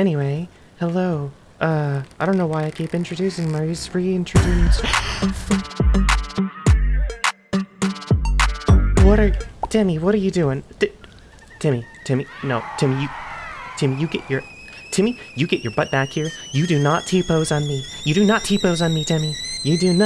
Anyway, hello. Uh, I don't know why I keep introducing my reintroduced. What are Timmy? What are you doing? D Timmy, Timmy, no, Timmy, you, Timmy, you get your, Timmy, you get your butt back here. You do not T-pose on me. You do not T-pose on me, Timmy. You do not.